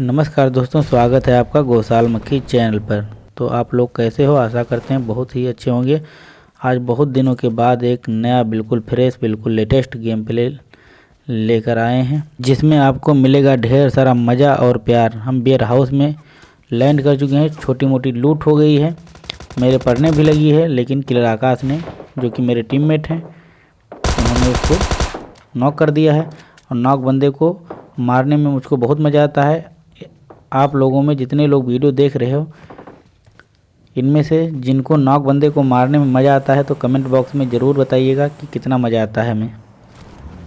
नमस्कार दोस्तों, स्वागत है आपका गौसाल मक्खी चैनल पर। तो आप लोग कैसे हो? आशा करते हैं बहुत ही अच्छे होंगे। आज बहुत दिनों के बाद एक नया बिल्कुल फ्रेश, बिल्कुल लेटेस्ट गेम प्ले लेकर आए हैं, जिसमें आपको मिलेगा ढेर सारा मज़ा और प्यार। हम बियर हाउस में लैंड कर चुके हैं। छोटी मोटी लूट हो गई है। मेरे पढ़ने भी लगी है, लेकिन किलर आकाश ने, जो कि मेरे टीममेट हैं, उन्होंने उसको नॉक कर दिया है। और नॉक बंदे को मारने में मुझको बहुत मज़ा आता है। आप लोगों में जितने लोग वीडियो देख रहे हो, इनमें से जिनको नॉक बंदे को मारने में मज़ा आता है तो कमेंट बॉक्स में ज़रूर बताइएगा कि कितना मज़ा आता है हमें।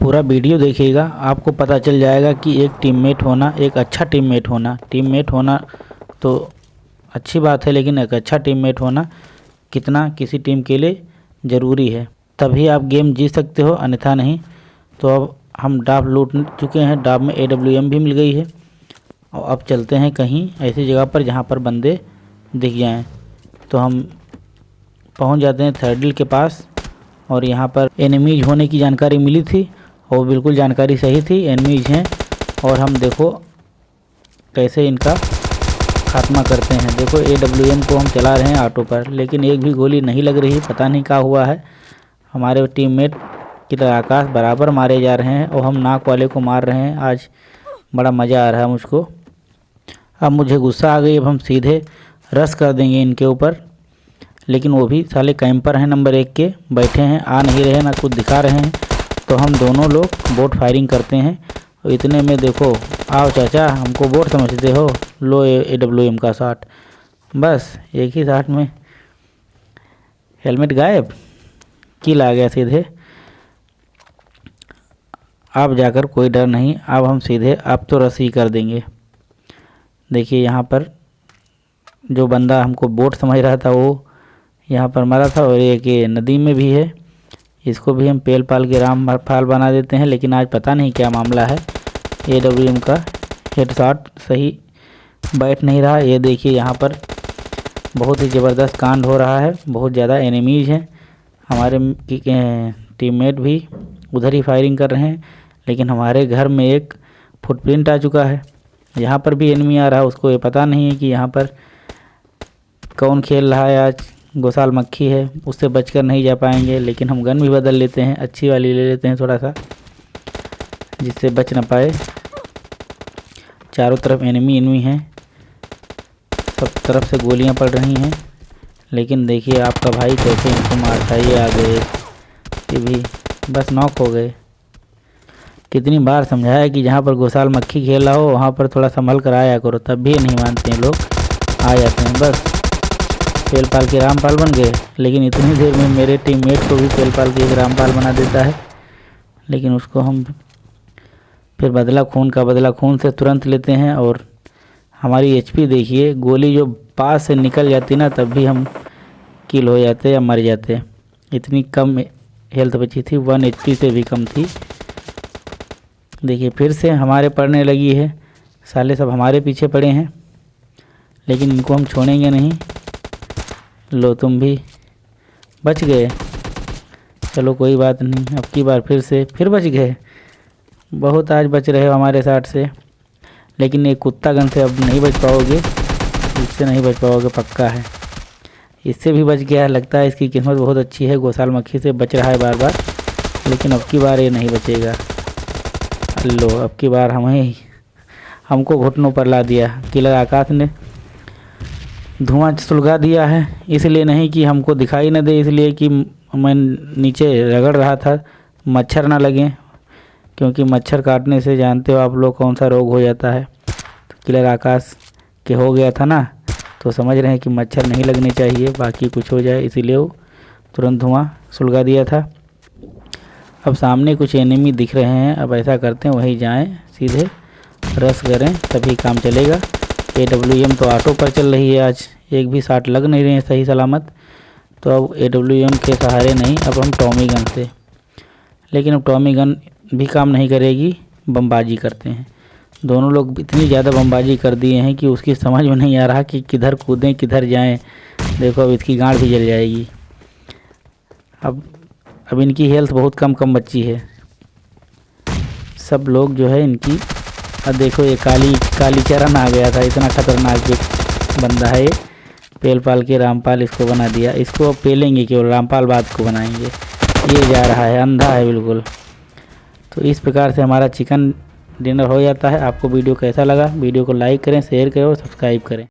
पूरा वीडियो देखिएगा, आपको पता चल जाएगा कि एक टीममेट होना, एक अच्छा टीममेट होना। टीममेट होना तो अच्छी बात है, लेकिन एक अच्छा टीममेट होना कितना किसी टीम के लिए ज़रूरी है। तभी आप गेम जीत सकते हो, अन्यथा नहीं। तो अब हम डाब लूट चुके हैं, डाब में AWM भी मिल गई है। और अब चलते हैं कहीं ऐसी जगह पर जहाँ पर बंदे दिख जाएँ। तो हम पहुँच जाते हैं थर्डिल के पास और यहाँ पर एनिमीज होने की जानकारी मिली थी और बिल्कुल जानकारी सही थी। एनिमीज हैं और हम देखो कैसे इनका खात्मा करते हैं। देखो ए डब्ल्यू एम को हम चला रहे हैं ऑटो पर, लेकिन एक भी गोली नहीं लग रही, पता नहीं क्या हुआ है। हमारे टीममेट की तरह आकाश बराबर मारे जा रहे हैं और हम नाक वाले को मार रहे हैं। आज बड़ा मज़ा आ रहा है मुझको अब मुझे गुस्सा आ गई, अब हम सीधे रस कर देंगे इनके ऊपर। लेकिन वो भी साले कैंपर हैं नंबर एक के, बैठे हैं, आ नहीं रहे, ना कुछ दिखा रहे हैं। तो हम दोनों लोग बोट फायरिंग करते हैं। और इतने में देखो, आओ चाचा, हमको बोट समझते हो, लो ए डब्ल्यू एम का शाट बस, एक ही शाट में। हेलमेट गायब? किल आ गया सीधे। अब जाकर कोई डर नहीं, अब हम सीधे, अब तो रसी कर देंगे। देखिए यहाँ पर जो बंदा हमको बोट समझ रहा था वो यहाँ पर मरा था और एक नदी में भी है। इसको भी हम पेल पाल के राम फाल बना देते हैं, लेकिन आज पता नहीं क्या मामला है। ए डब्ल्यू एम का हेड शॉट सही बैठ नहीं रहा। ये देखिए यहाँ पर बहुत ही ज़बरदस्त कांड हो रहा है। बहुत ज़्यादा एनिमीज हैं। हमारे टीममेट भी उधर ही फायरिंग कर रहे हैं, लेकिन हमारे घर में एक फुटप्रिंट आ चुका है। यहाँ पर भी एनमी आ रहा है, उसको ये पता नहीं है कि यहाँ पर कौन खेल रहा है आज। गोसाल मक्खी है, उससे बचकर नहीं जा पाएँगे, लेकिन हम गन भी बदल लेते हैं, अच्छी वाली ले लेते हैं थोड़ा सा, जिससे बच ना पाए। चारों तरफ़ एनिमी एनिमी हैं। सब तरफ़ से गोलियाँ पड़ रही हैं, लेकिन देखिए आपका भाई कैसे इनको मारता ये आ गए ये भी बस नॉक हो गए। कितनी बार समझाया कि जहाँ पर गोसाल मक्खी खेला हो, वहाँ पर थोड़ा संभल कर आया करो, तब भी नहीं मानते हैं लोग। आ जाते हैं बस। पेल पाल के रामपाल बन गए, लेकिन इतनी देर में मेरे टीममेट को भी पेल पाल के एक रामपाल बना देता है। लेकिन उसको हम फिर बदला खून का बदला खून से तुरंत लेते हैं और हमारी एचपी देखिए, गोली जो पास से निकल जाती ना, तब भी हम किल हो जाते या मर जाते इतनी कम हेल्थ बची थी वन एच से भी कम थी। देखिए, फिर से हमारे पड़ने लगी है। साले सब हमारे पीछे पड़े हैं, लेकिन इनको हम छोड़ेंगे नहीं। लो, तुम भी। बच गए। चलो, कोई बात नहीं। अब की बार फिर से, फिर बच गए। बहुत आज बच रहे हो हमारे साथ से। लेकिन ये कुत्ता गन से अब नहीं बच पाओगे। इससे नहीं बच पाओगे, पक्का है। इससे भी बच गया। लगता है इसकी कीमत बहुत अच्छी है। गोसाल मक्खी से बच रहा है बार बार। लेकिन अब की बार ये नहीं बचेगा। लो, अब की बार हमें हमको घुटनों पर ला दिया किलर आकाश ने। धुआँ सुलगा दिया है, इसलिए नहीं कि हमको दिखाई न दे, इसलिए कि मैं नीचे रगड़ रहा था, मच्छर ना लगे, क्योंकि मच्छर काटने से जानते हो आप लोग कौन सा रोग हो जाता है। तो किलर आकाश के हो गया था ना तो समझ रहे हैं कि मच्छर नहीं लगने चाहिए, बाकी कुछ हो जाए, इसीलिए वो तुरंत धुआँ सुलगा दिया था। अब सामने कुछ एनिमी दिख रहे हैं। अब ऐसा करते हैं, वहीं जाएँ, सीधे रस करें, तभी काम चलेगा। ए डब्ल्यू एम तो ऑटो पर चल रही है आज। एक भी साट लग नहीं रहे हैं, सही सलामत। तो अब ए डब्ल्यू एम के सहारे नहीं, अब हम टॉमी गन से। लेकिन अब टॉमी गन भी काम नहीं करेगी, बमबाजी करते हैं। दोनों लोग इतनी ज़्यादा बमबाजी कर दिए हैं कि उसकी समझ में नहीं आ रहा कि किधर कूदें, किधर जाएँ। देखो अब इसकी गांड भी जल जाएगी। अब अब इनकी हेल्थ बहुत कम कम बच्ची है। सब लोग जो है इनकी, अब देखो ये काली काली चरण आ गया था, इतना खतरनाक एक बंदा है पेल पाल के रामपाल इसको बना दिया। इसको अब पेलेंगे केवल रामपाल बाद को बनाएँगे। ये जा रहा है, अंधा है बिल्कुल। तो इस प्रकार से हमारा चिकन डिनर हो जाता है। आपको वीडियो कैसा लगा? वीडियो को लाइक करें, शेयर करें और सब्सक्राइब करें।